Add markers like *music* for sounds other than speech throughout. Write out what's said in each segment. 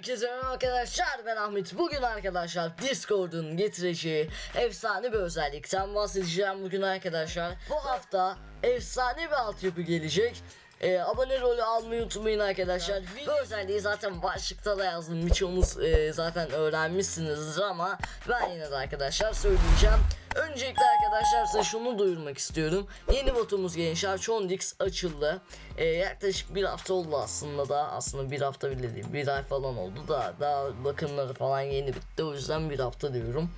Herkese merhaba arkadaşlar ben Ahmet. Bugün arkadaşlar Discord'un getireceği efsane bir özellikten bahsedeceğim bugün arkadaşlar. Bu hafta efsane bir altyapı gelecek. Ee, abone rolü almayı unutmayın arkadaşlar. Bu özelliği zaten başlıkta da yazdım. Birçoğunuz e, zaten öğrenmişsinizdir ama ben yine de arkadaşlar söyleyeceğim Öncelikle arkadaşlar size şunu duyurmak istiyorum. Yeni botumuz gençler Chondix açıldı. Ee, yaklaşık bir hafta oldu aslında da. Aslında bir hafta bile değil. Bir ay falan oldu da. Daha bakımları falan yeni bitti. O yüzden bir hafta diyorum.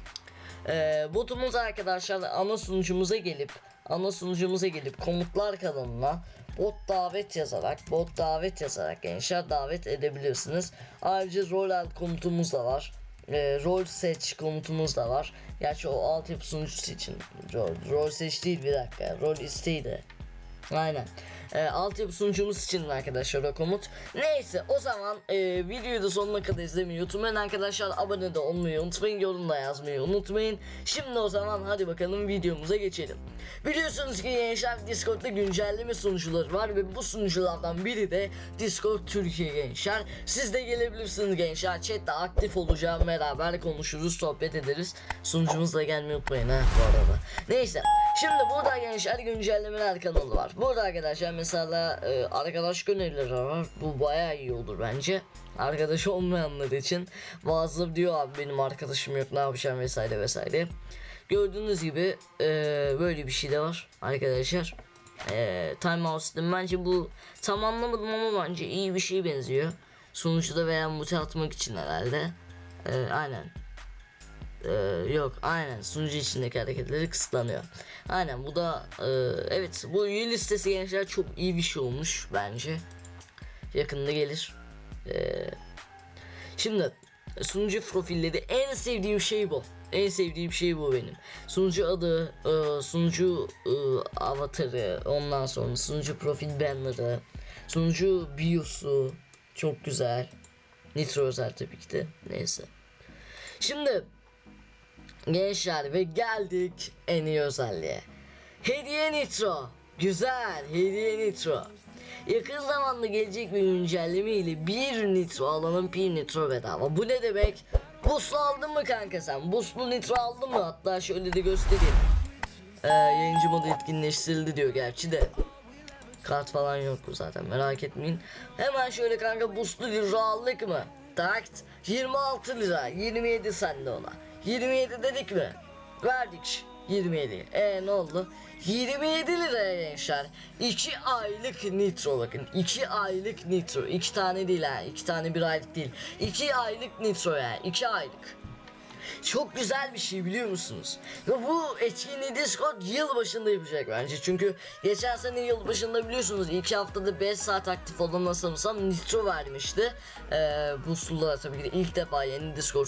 Ee, botumuz arkadaşlar ana sunucumuza gelip ana sunucumuza gelip komutlar kanalına bot davet yazarak bot davet yazarak gençler davet edebilirsiniz. Ayrıca rol alt komutumuz da var e, rol seç komutumuz da var. Gerçi o altyapı sunucusu için rol, rol seç değil bir dakika rol isteğiydi. Aynen. E, altyapı sunucumuz için arkadaşlar o komut. Neyse o zaman e, videoyu da sonuna kadar izlemeyi unutmayın arkadaşlar. Abone de olmayı unutmayın. Yorum da yazmayı unutmayın. Şimdi o zaman hadi bakalım videomuza geçelim. Biliyorsunuz ki gençler Discord'da güncelleme sunucuları var ve bu sunuculardan biri de Discord Türkiye gençler. Siz de gelebilirsiniz gençler. Chat'te aktif olacağım beraber konuşuruz, sohbet ederiz. Sunucumuzla gelmeyi unutmayın ha bu arada. Neyse. Şimdi burada gençler güncellemeler kanalı var. Burada arkadaşlar mesela e, arkadaş önerileri var. Bu bayağı iyi olur bence. Arkadaş olmayanlar için bazıları diyor abi benim arkadaşım yok ne yapacağım vesaire vesaire. Gördüğünüz gibi e, böyle bir şey de var arkadaşlar. E, time out sistem bence bu tam anlamadım ama bence iyi bir şey benziyor. Sonuçta veya mute atmak için herhalde. E, aynen. Ee, yok aynen sunucu içindeki hareketleri kısıtlanıyor. Aynen bu da e, evet bu üye listesi gençler çok iyi bir şey olmuş bence. Yakında gelir. Ee, şimdi sunucu profilleri en sevdiğim şey bu. En sevdiğim şey bu benim. Sunucu adı, e, sunucu e, avatarı, ondan sonra sunucu profil banner'ı, sunucu biosu çok güzel. Nitro özel tabii ki de. Neyse. Şimdi Gençler ve geldik en iyi özelliğe. Hediye Nitro. Güzel hediye Nitro. Yakın zamanda gelecek bir güncelleme ile bir nitro alanın bir nitro bedava. Bu ne demek? Buslu aldın mı kanka sen? Buslu nitro aldın mı? Hatta şöyle de göstereyim. Ee, yayıncı modu etkinleştirildi diyor gerçi de. Kart falan yok zaten merak etmeyin. Hemen şöyle kanka buslu nitro aldık mı? Takt 26 lira 27 sende ona. 27 dedik mi? Verdik 27. E ne oldu? 27 liraya gençler. 2 aylık nitro bakın. 2 aylık nitro. 2 tane değil ha. 2 tane bir aylık değil. 2 aylık nitro yani. 2 aylık. Çok güzel bir şey biliyor musunuz? Ve bu etkinliği Discord yıl başında yapacak bence. Çünkü geçen sene yıl başında biliyorsunuz ilk haftada 5 saat aktif olan nasılsam Nitro vermişti. Ee, bu sulara tabii ki de ilk defa yeni Discord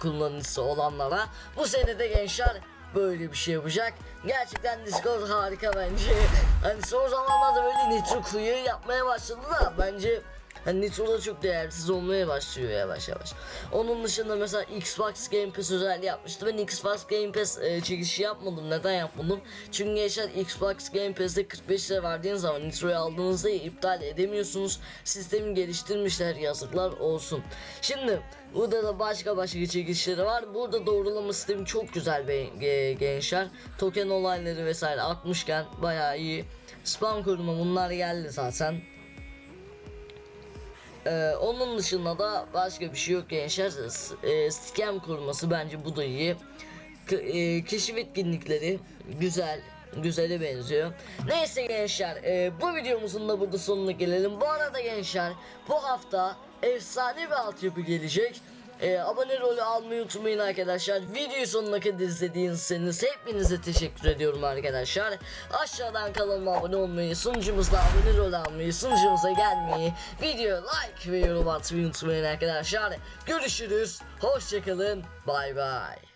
kullanıcısı olanlara. Bu sene de gençler böyle bir şey yapacak. Gerçekten Discord harika bence. *laughs* Hani son zamanlarda böyle Nitro kuyu yapmaya başladı da bence Hani Nitro da çok değersiz olmaya başlıyor yavaş yavaş. Onun dışında mesela Xbox Game Pass özelliği yapmıştı. Ben Xbox Game Pass e, çekişi yapmadım. Neden yapmadım? Çünkü geçen Xbox Game Pass'te 45 lira verdiğiniz zaman Nitro'yu aldığınızda iptal edemiyorsunuz. Sistemi geliştirmişler yazıklar olsun. Şimdi burada da başka başka çekişleri var. Burada doğrulama sistemi çok güzel be, gençler. Token olayları vesaire atmışken bayağı iyi. Spam koruma bunlar geldi zaten. Ee, onun dışında da başka bir şey yok gençler. E, scam kurması bence bu da iyi. K- e, keşif etkinlikleri güzel. Güzele benziyor. Neyse gençler e, bu videomuzun da burada sonuna gelelim. Bu arada gençler bu hafta efsane bir altyapı gelecek. E, abone rolü almayı unutmayın arkadaşlar. Videoyu sonuna kadar izlediğiniz hepinize teşekkür ediyorum arkadaşlar. Aşağıdan kanalıma abone olmayı, sunucumuzda abone rol almayı, sunucumuza gelmeyi, video like ve yorum atmayı unutmayın arkadaşlar. Görüşürüz. Hoşçakalın. Bay bay.